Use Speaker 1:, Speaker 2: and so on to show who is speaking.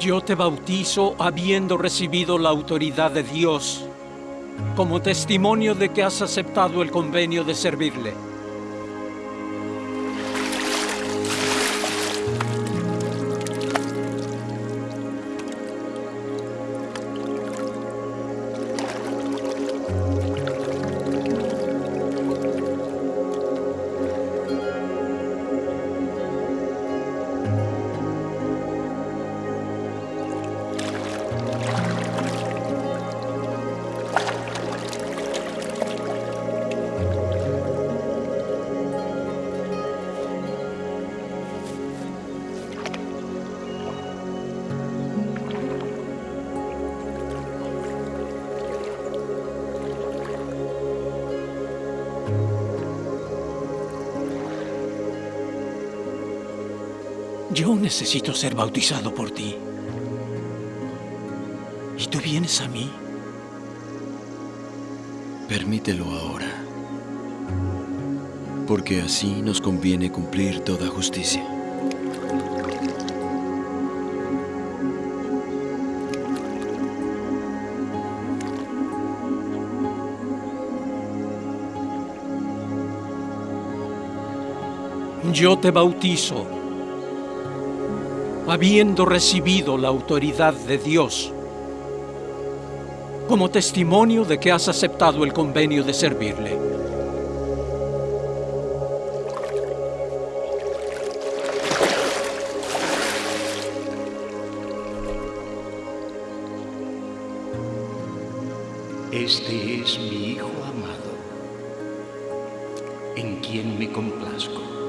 Speaker 1: Yo te bautizo habiendo recibido la autoridad de Dios como testimonio de que has aceptado el convenio de servirle. Yo necesito ser bautizado por ti. ¿Y tú vienes a mí?
Speaker 2: Permítelo ahora. Porque así nos conviene cumplir toda justicia.
Speaker 1: Yo te bautizo, habiendo recibido la autoridad de Dios, como testimonio de que has aceptado el convenio de servirle.
Speaker 3: Este es mi Hijo amado, en quien me complazco.